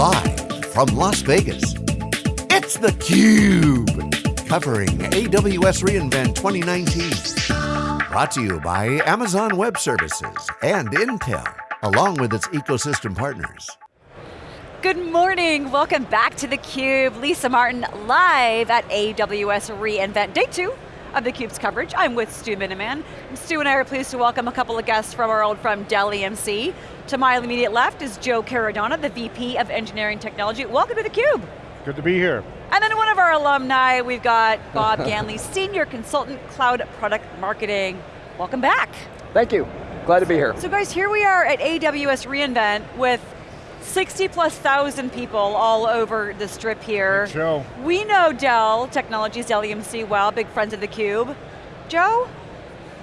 Live from Las Vegas, it's theCUBE. Covering AWS reInvent 2019. Brought to you by Amazon Web Services and Intel, along with its ecosystem partners. Good morning, welcome back to theCUBE. Lisa Martin live at AWS reInvent, day two of theCUBE's coverage. I'm with Stu Miniman. Stu and I are pleased to welcome a couple of guests from our old firm, Dell EMC. To my immediate left is Joe Caradonna, the VP of Engineering Technology. Welcome to theCUBE. Good to be here. And then one of our alumni, we've got Bob Ganley, Senior Consultant, Cloud Product Marketing. Welcome back. Thank you, glad to be here. So guys, here we are at AWS reInvent with 60 plus thousand people all over the strip here. Good show. We know Dell Technologies, Dell EMC well, big friends of theCUBE. Joe,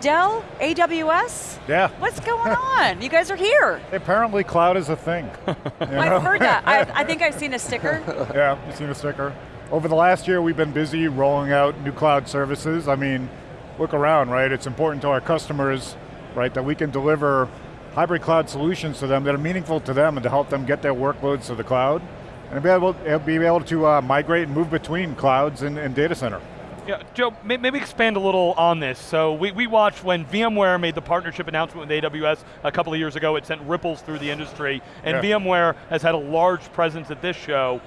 Dell, AWS? Yeah. What's going on? You guys are here. Apparently cloud is a thing. I've heard that. I, I think I've seen a sticker. yeah, you've seen a sticker. Over the last year, we've been busy rolling out new cloud services. I mean, look around, right? It's important to our customers, right, that we can deliver hybrid cloud solutions to them that are meaningful to them and to help them get their workloads to the cloud and be able, be able to uh, migrate and move between clouds and, and data center. Yeah, Joe, maybe expand a little on this. So we, we watched when VMware made the partnership announcement with AWS a couple of years ago, it sent ripples through the industry, and yeah. VMware has had a large presence at this show.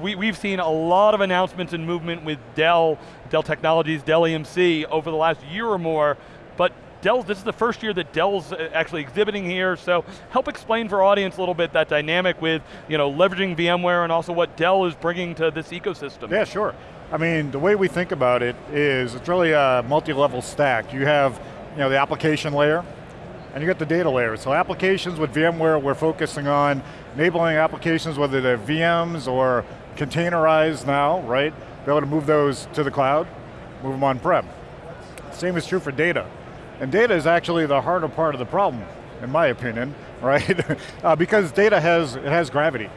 We, we've seen a lot of announcements and movement with Dell, Dell Technologies, Dell EMC over the last year or more, but Dell, this is the first year that Dell's uh, actually exhibiting here, so help explain for audience a little bit that dynamic with you know, leveraging VMware and also what Dell is bringing to this ecosystem. Yeah, sure. I mean, the way we think about it is it's really a multi-level stack. You have you know, the application layer, and you got the data layer. So applications with VMware, we're focusing on enabling applications, whether they're VMs or containerized now, right? Be able to move those to the cloud, move them on-prem. Same is true for data. And data is actually the harder part of the problem, in my opinion, right? uh, because data has, it has gravity.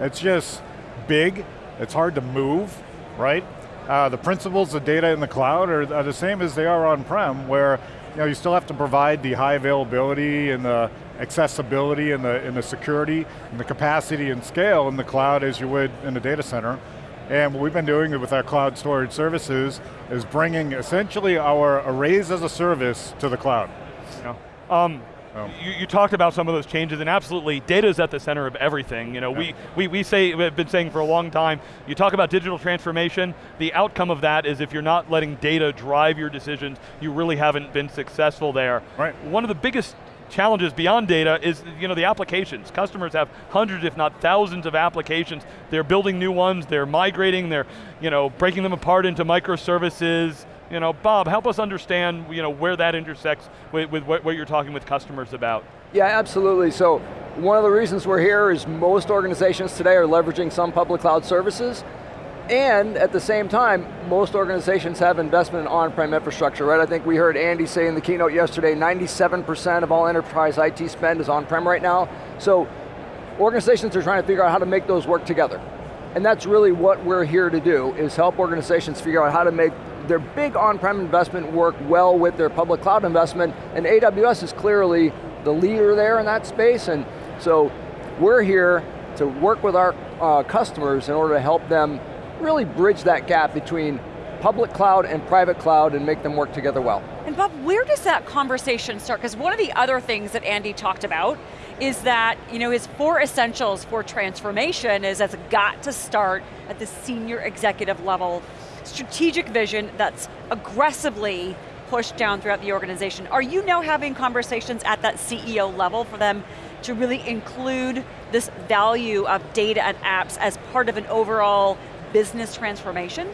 It's just big, it's hard to move, right? Uh, the principles of data in the cloud are, are the same as they are on-prem, where you, know, you still have to provide the high availability and the accessibility and the, and the security and the capacity and scale in the cloud as you would in the data center. And what we've been doing with our cloud storage services is bringing essentially our arrays as a service to the cloud. Yeah. Um, oh. you, you, talked about some of those changes, and absolutely, data is at the center of everything. You know, yeah. we, we, we say, we've been saying for a long time, you talk about digital transformation, the outcome of that is if you're not letting data drive your decisions, you really haven't been successful there. Right. One of the biggest challenges beyond data is you know, the applications. Customers have hundreds, if not thousands of applications. They're building new ones, they're migrating, they're you know, breaking them apart into microservices. You know, Bob, help us understand you know, where that intersects with, with what, what you're talking with customers about. Yeah, absolutely. So one of the reasons we're here is most organizations today are leveraging some public cloud services. And at the same time, most organizations have investment in on-prem infrastructure, right? I think we heard Andy say in the keynote yesterday, 97% of all enterprise IT spend is on-prem right now. So organizations are trying to figure out how to make those work together. And that's really what we're here to do, is help organizations figure out how to make their big on-prem investment work well with their public cloud investment, and AWS is clearly the leader there in that space, and so we're here to work with our uh, customers in order to help them really bridge that gap between public cloud and private cloud and make them work together well. And Bob, where does that conversation start? Because one of the other things that Andy talked about is that you know, his four essentials for transformation is it's got to start at the senior executive level. Strategic vision that's aggressively pushed down throughout the organization. Are you now having conversations at that CEO level for them to really include this value of data and apps as part of an overall business transformation?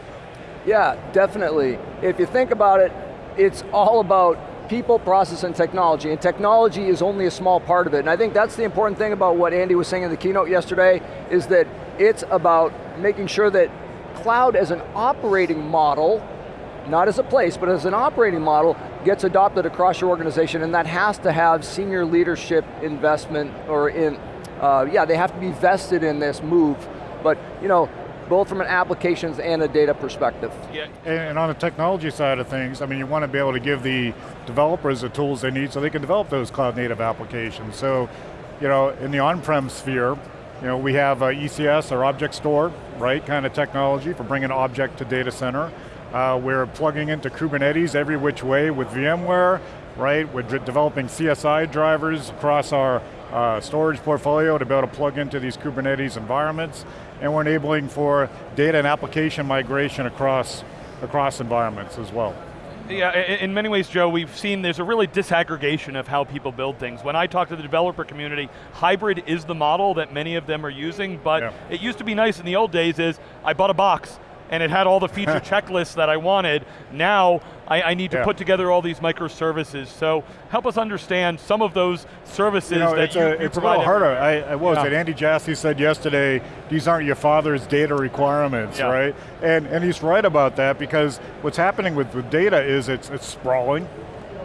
Yeah, definitely. If you think about it, it's all about people, process, and technology, and technology is only a small part of it. And I think that's the important thing about what Andy was saying in the keynote yesterday, is that it's about making sure that cloud as an operating model, not as a place, but as an operating model, gets adopted across your organization, and that has to have senior leadership investment, or in, uh, yeah, they have to be vested in this move. But, you know, both from an applications and a data perspective. Yeah. And on the technology side of things, I mean, you want to be able to give the developers the tools they need so they can develop those cloud native applications. So, you know, in the on-prem sphere, You know, we have uh, ECS, or object store, right, kind of technology for bringing object to data center. Uh, we're plugging into Kubernetes every which way with VMware, right? We're developing CSI drivers across our uh, storage portfolio to be able to plug into these Kubernetes environments, and we're enabling for data and application migration across, across environments as well. Yeah, in many ways, Joe, we've seen there's a really disaggregation of how people build things. When I talk to the developer community, hybrid is the model that many of them are using, but yeah. it used to be nice in the old days is, I bought a box, and it had all the feature checklists that I wanted. Now, I, I need to yeah. put together all these microservices. So help us understand some of those services you know, that it's you, a, you It's a little harder. I, I was yeah. it? Andy Jassy said yesterday, these aren't your father's data requirements, yeah. right? And, and he's right about that because what's happening with, with data is it's, it's sprawling,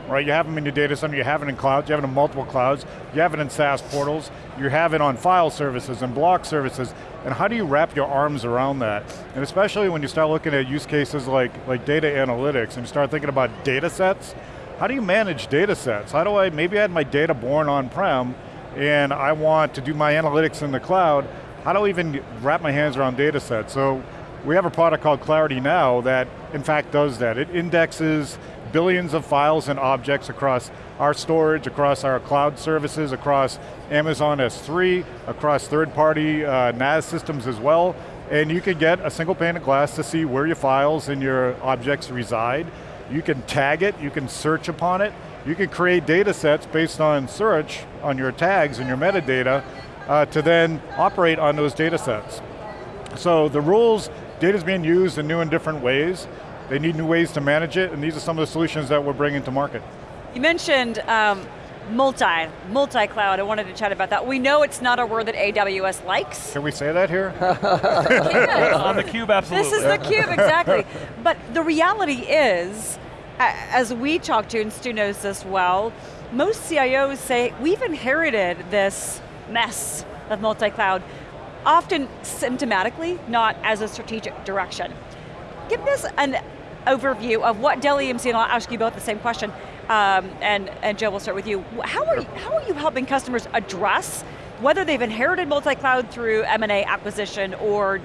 right? You have them in your data center, you have it in clouds, you have it in multiple clouds, you have it in SaaS portals, you have it on file services and block services, and how do you wrap your arms around that? And especially when you start looking at use cases like, like data analytics and you start thinking about data sets, how do you manage data sets? How do I, maybe I had my data born on-prem and I want to do my analytics in the cloud, how do I even wrap my hands around data sets? So we have a product called ClarityNow that in fact does that. It indexes billions of files and objects across our storage, across our cloud services, across Amazon S3, across third-party uh, NAS systems as well, and you can get a single pane of glass to see where your files and your objects reside. You can tag it, you can search upon it, you can create data sets based on search on your tags and your metadata uh, to then operate on those data sets. So the rules, data's being used in new and different ways. They need new ways to manage it, and these are some of the solutions that we're bringing to market. You mentioned um, multi, multi-cloud, I wanted to chat about that. We know it's not a word that AWS likes. Can we say that here? On theCUBE, absolutely. This is theCUBE, exactly. but the reality is, as we talk to, and Stu knows this well, most CIOs say, we've inherited this mess of multi-cloud, often symptomatically, not as a strategic direction. Give us an overview of what Dell EMC, and I'll ask you both the same question, um, and, and Joe, we'll start with you. How are, you. how are you helping customers address whether they've inherited multi-cloud through M&A acquisition or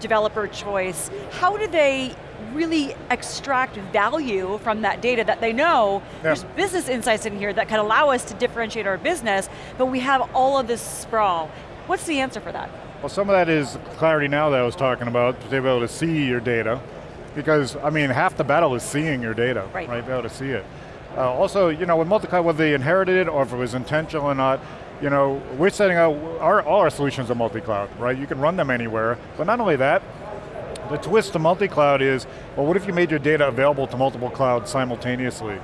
developer choice, how do they really extract value from that data that they know yeah. there's business insights in here that can allow us to differentiate our business, but we have all of this sprawl. What's the answer for that? Well, some of that is ClarityNow that I was talking about, to be able to see your data, because, I mean, half the battle is seeing your data, right? right? Be able to see it. Uh, also, you know, with multi-cloud, whether they inherited it or if it was intentional or not, you know, we're setting out, our, all our solutions are multi-cloud, right? You can run them anywhere, but not only that, the twist to multi-cloud is, well, what if you made your data available to multiple clouds simultaneously,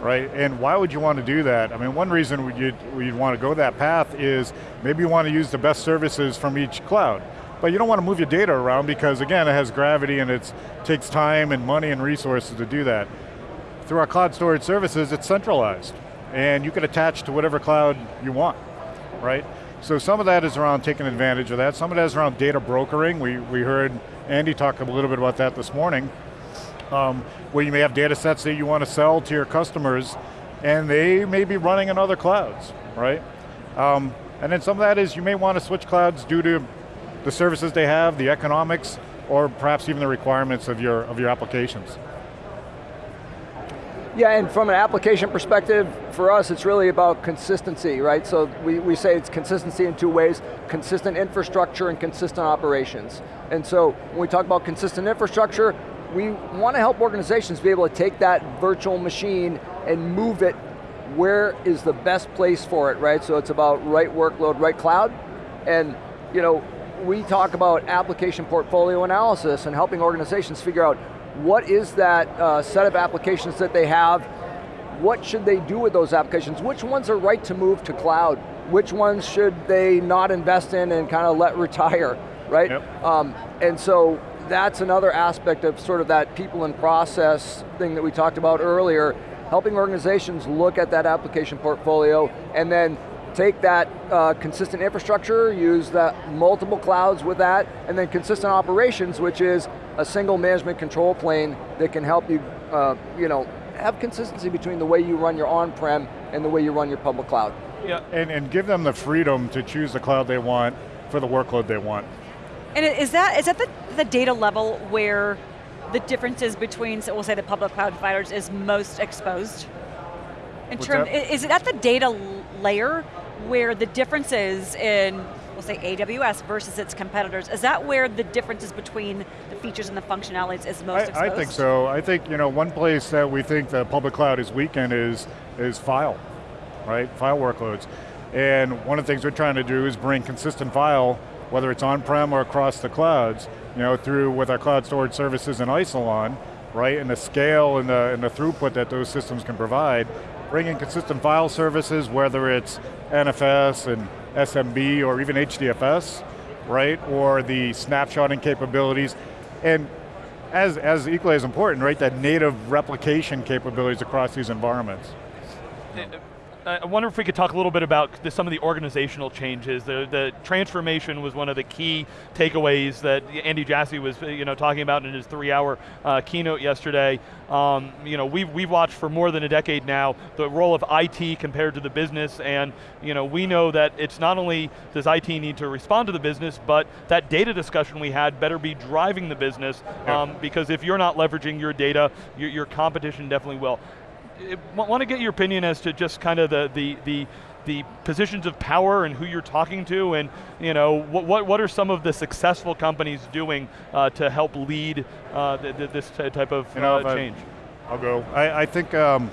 right? And why would you want to do that? I mean, one reason you'd, you'd want to go that path is maybe you want to use the best services from each cloud. But you don't want to move your data around because again, it has gravity and it takes time and money and resources to do that. Through our cloud storage services, it's centralized. And you can attach to whatever cloud you want, right? So some of that is around taking advantage of that. Some of that is around data brokering. We, we heard Andy talk a little bit about that this morning, um, where you may have data sets that you want to sell to your customers, and they may be running in other clouds, right? Um, and then some of that is you may want to switch clouds due to the services they have, the economics, or perhaps even the requirements of your, of your applications. Yeah, and from an application perspective, for us it's really about consistency, right? So we, we say it's consistency in two ways, consistent infrastructure and consistent operations. And so when we talk about consistent infrastructure, we want to help organizations be able to take that virtual machine and move it where is the best place for it, right? So it's about right workload, right cloud, and you know, we talk about application portfolio analysis and helping organizations figure out what is that uh, set of applications that they have, what should they do with those applications, which ones are right to move to cloud, which ones should they not invest in and kind of let retire, right? Yep. Um, and so that's another aspect of sort of that people and process thing that we talked about earlier, helping organizations look at that application portfolio and then take that uh, consistent infrastructure, use the multiple clouds with that, and then consistent operations, which is a single management control plane that can help you, uh, you know, have consistency between the way you run your on-prem and the way you run your public cloud. Yeah. And, and give them the freedom to choose the cloud they want for the workload they want. And is that, is that the, the data level where the differences between, so we'll say the public cloud providers is most exposed? In term, is it at the data layer where the differences in, we'll say AWS versus its competitors, is that where the differences between the features and the functionalities is most I, exposed? I think so. I think you know one place that we think the public cloud is weak in is, is file, right? File workloads. And one of the things we're trying to do is bring consistent file, whether it's on-prem or across the clouds, you know, through with our cloud storage services in Isilon, right, and the scale and the, and the throughput that those systems can provide, bringing consistent file services, whether it's NFS and SMB or even HDFS, right, or the snapshotting capabilities, and as, as equally as important, right, that native replication capabilities across these environments. Uh, I wonder if we could talk a little bit about the, some of the organizational changes. The, the transformation was one of the key takeaways that Andy Jassy was you know, talking about in his three-hour uh, keynote yesterday. Um, you know, we've, we've watched for more than a decade now the role of IT compared to the business, and you know, we know that it's not only does IT need to respond to the business, but that data discussion we had better be driving the business, um, because if you're not leveraging your data, your, your competition definitely will want to get your opinion as to just kind of the, the, the, the positions of power and who you're talking to and you know, what, what, what are some of the successful companies doing uh, to help lead uh, th th this type of you know, uh, change? I'll go. I, I, think, um,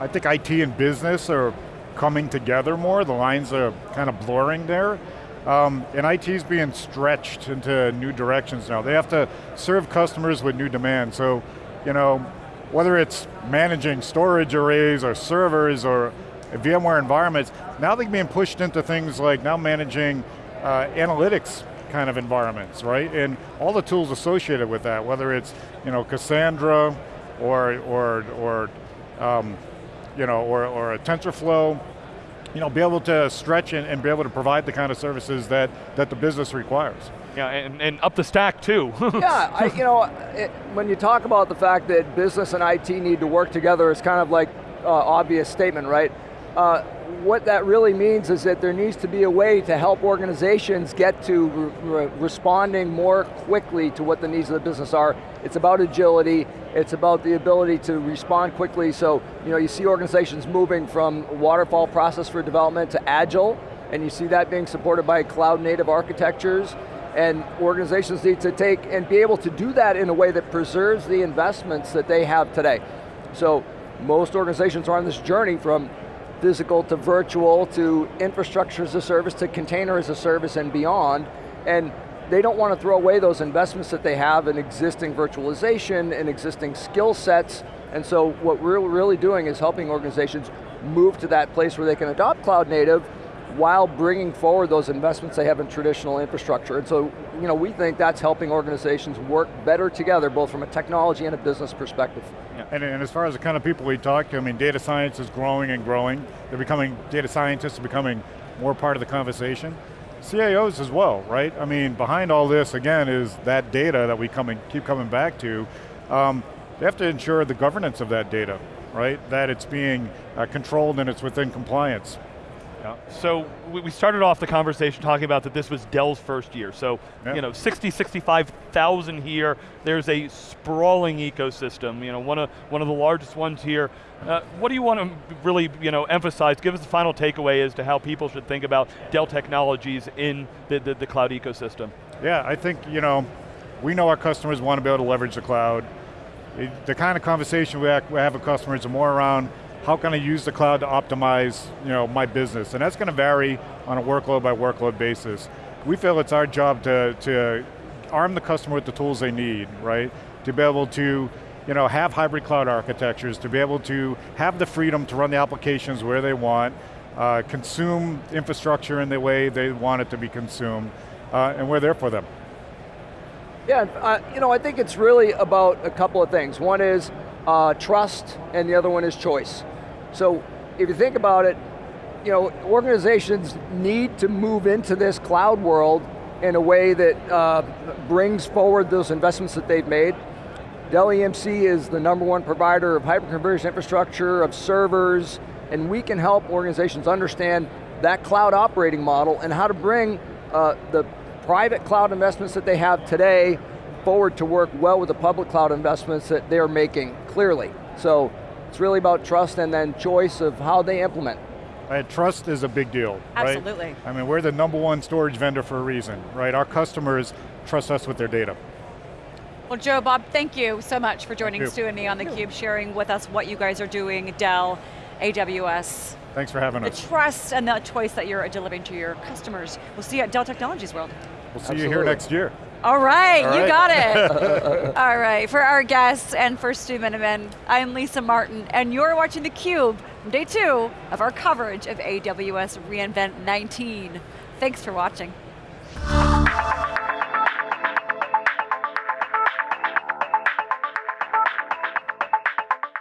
I think IT and business are coming together more. The lines are kind of blurring there. Um, and IT is being stretched into new directions now. They have to serve customers with new demands. So, you know, whether it's managing storage arrays or servers or VMware environments, now they're being pushed into things like now managing uh, analytics kind of environments, right? And all the tools associated with that, whether it's you know Cassandra or or or um, you know or or a TensorFlow, you know, be able to stretch and, and be able to provide the kind of services that that the business requires. Yeah, and, and up the stack too. yeah, I, you know, it, when you talk about the fact that business and IT need to work together, it's kind of like uh, obvious statement, right? Uh, what that really means is that there needs to be a way to help organizations get to re responding more quickly to what the needs of the business are. It's about agility, it's about the ability to respond quickly, so you know, you see organizations moving from waterfall process for development to agile, and you see that being supported by cloud native architectures, and organizations need to take and be able to do that in a way that preserves the investments that they have today. So most organizations are on this journey from physical to virtual to infrastructure as a service to container as a service and beyond. And they don't want to throw away those investments that they have in existing virtualization and existing skill sets. And so what we're really doing is helping organizations move to that place where they can adopt cloud native while bringing forward those investments they have in traditional infrastructure. And so, you know, we think that's helping organizations work better together, both from a technology and a business perspective. Yeah. And, and as far as the kind of people we talk to, I mean, data science is growing and growing. They're becoming, data scientists are becoming more part of the conversation. CIOs as well, right? I mean, behind all this, again, is that data that we coming, keep coming back to. Um, they have to ensure the governance of that data, right? That it's being uh, controlled and it's within compliance. Yeah. So we started off the conversation talking about that this was Dell's first year. So, yeah. you know, 60, 65,000 here. There's a sprawling ecosystem, you know, one of, one of the largest ones here. Uh, what do you want to really, you know, emphasize? Give us the final takeaway as to how people should think about Dell Technologies in the, the, the cloud ecosystem. Yeah, I think, you know, we know our customers want to be able to leverage the cloud. the kind of conversation we have, we have with customers are more around how can I use the cloud to optimize you know, my business? And that's going to vary on a workload by workload basis. We feel it's our job to, to arm the customer with the tools they need, right? To be able to you know, have hybrid cloud architectures, to be able to have the freedom to run the applications where they want, uh, consume infrastructure in the way they want it to be consumed, uh, and we're there for them. Yeah, uh, you know, I think it's really about a couple of things. One is uh, trust, and the other one is choice. So if you think about it, you know, organizations need to move into this cloud world in a way that uh, brings forward those investments that they've made. Dell EMC is the number one provider of hyperconverged infrastructure, of servers, and we can help organizations understand that cloud operating model and how to bring uh, the private cloud investments that they have today forward to work well with the public cloud investments that they're making, clearly. So it's really about trust and then choice of how they implement. Right, trust is a big deal, right? Absolutely. I mean, we're the number one storage vendor for a reason, right? Our customers trust us with their data. Well, Joe, Bob, thank you so much for joining. Stu and me on theCUBE, sharing with us what you guys are doing, Dell, AWS, Thanks for having the us. The trust and the choice that you're delivering to your customers. We'll see you at Dell Technologies World. We'll see you here next year. All right, All you got it. All right, for our guests and for Stu Miniman, I'm Lisa Martin, and you're watching theCUBE from day two of our coverage of AWS reInvent 19. Thanks for watching.